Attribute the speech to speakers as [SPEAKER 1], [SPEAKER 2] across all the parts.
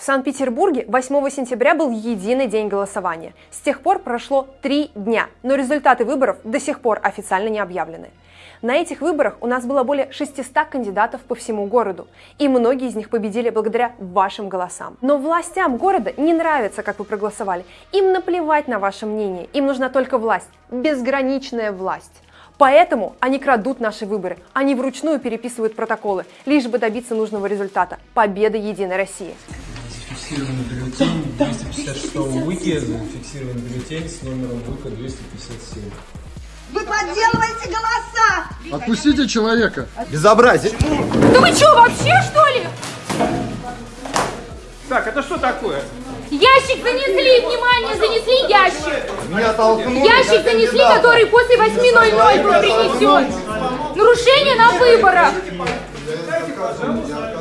[SPEAKER 1] В Санкт-Петербурге 8 сентября был единый день голосования. С тех пор прошло три дня, но результаты выборов до сих пор официально не объявлены. На этих выборах у нас было более 600 кандидатов по всему городу, и многие из них победили благодаря вашим голосам. Но властям города не нравится, как вы проголосовали. Им наплевать на ваше мнение, им нужна только власть, безграничная власть. Поэтому они крадут наши выборы, они вручную переписывают протоколы, лишь бы добиться нужного результата – победы Единой России
[SPEAKER 2] зафиксированный бюллетень 256 УИКи, зафиксированный бюллетень с номером ВУКа 257.
[SPEAKER 3] Вы подделываете голоса!
[SPEAKER 4] Отпустите человека!
[SPEAKER 5] Безобразие!
[SPEAKER 6] Да вы что, вообще что ли?
[SPEAKER 7] Так, это что такое?
[SPEAKER 6] Ящик занесли, внимание, занесли ящик.
[SPEAKER 5] Меня толкнули.
[SPEAKER 6] Ящик занесли, который после 8.00 был принесен. Нарушение на выборах.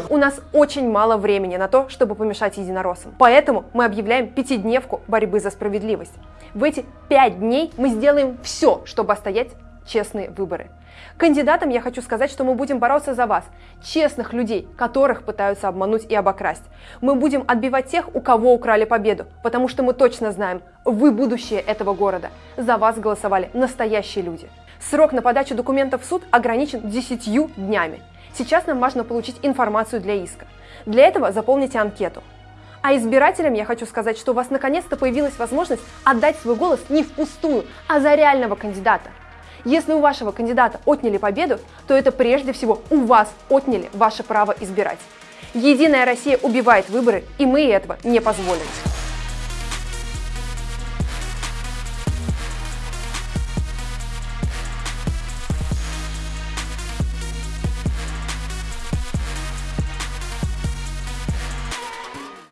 [SPEAKER 1] У нас очень мало времени на то, чтобы помешать единороссам. Поэтому мы объявляем пятидневку борьбы за справедливость. В эти пять дней мы сделаем все, чтобы остоять честные выборы. Кандидатам я хочу сказать, что мы будем бороться за вас, честных людей, которых пытаются обмануть и обокрасть. Мы будем отбивать тех, у кого украли победу, потому что мы точно знаем, вы будущее этого города. За вас голосовали настоящие люди. Срок на подачу документов в суд ограничен 10 днями. Сейчас нам важно получить информацию для иска. Для этого заполните анкету. А избирателям я хочу сказать, что у вас наконец-то появилась возможность отдать свой голос не впустую, а за реального кандидата. Если у вашего кандидата отняли победу, то это прежде всего у вас отняли ваше право избирать. Единая Россия убивает выборы, и мы этого не позволим.